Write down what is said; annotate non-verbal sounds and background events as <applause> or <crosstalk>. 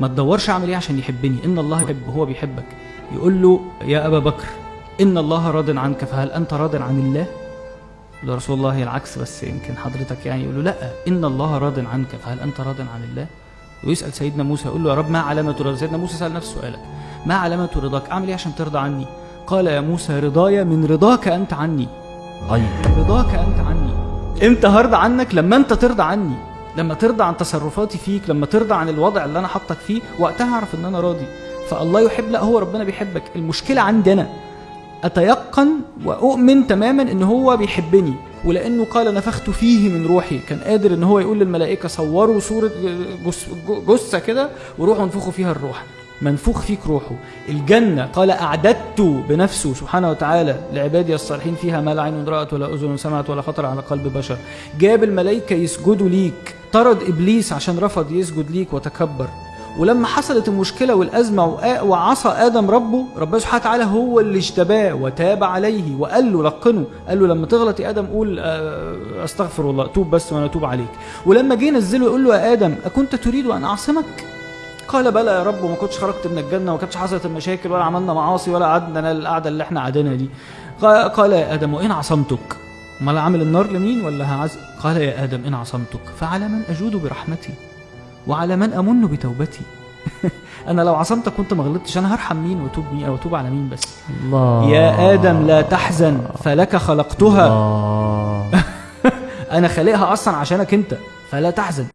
ما تدورش أعمل إيه عشان يحبني. إن الله يحب هو بيحبك. يقول له يا أبا بكر إن الله راض عنك فهل أنت راض عن الله؟ يقول رسول الله العكس بس يمكن حضرتك يعني. يقول له لا إن الله راض عنك فهل أنت راض عن الله؟ ويسأل سيدنا موسى يقول له يا رب ما علامة رضاك؟ سيدنا موسى سأل نفس سؤالك. ما علامة رضاك؟ أعمل إيه عشان ترضى عني؟ قال يا موسى رضاي من رضاك أنت عني. أي رضاك أنت عني. إمتى هرضى عنك؟ لما أنت ترضى عني. لما ترضى عن تصرفاتي فيك لما ترضى عن الوضع اللي أنا حاطك فيه وقتها أعرف إن أنا راضي. فالله يحب لا هو ربنا بيحبك. المشكلة عندي أنا أتيقن وأؤمن تماما إن هو بيحبني ولأنه قال نفخت فيه من روحي. كان قادر إن هو يقول للملائكة صوروا صورة جثة كده وروحوا انفخوا فيها الروح. منفوخ فيك روحه. الجنة قال أعددت بنفسه سبحانه وتعالى لعبادي الصالحين فيها ما لا عين رأت ولا أذن سمعت ولا خطر على قلب بشر. جاب الملائكة يسجدوا ليك. طرد إبليس عشان رفض يسجد ليك وتكبر. ولما حصلت المشكلة والأزمة وعصى آدم ربه ربنا سبحانه وتعالى هو اللي اجتباه وتاب عليه وقال له لقنه. قال له لما تغلط يا آدم قول آه، أستغفر الله توب بس وأنا أتوب عليك. ولما جه نزله يقول له يا آدم أكنت تريد أن أعصمك؟ قال بلى يا رب وما كنتش خرجت من الجنة وما كانتش حصلت المشاكل ولا عملنا معاصي ولا قعدنا القعدة اللي إحنا قاعدينها دي. قا- قال يا آدم وان عصمتك. أمال عامل النار لمين ولا هعز؟ قال يا آدم إن عصمتك. فعلى من أجود برحمتي وعلى من أمن بتوبتي. <laughs> أنا لو عصمتك كنت ما غلطتش أنا هرحم مين وأتوب مين أو أتوب على مين بس؟ الله. يا آدم لا تحزن فلك خلقتها. الله. <laughs> أنا خالقها أصلا عشانك أنت فلا تحزن.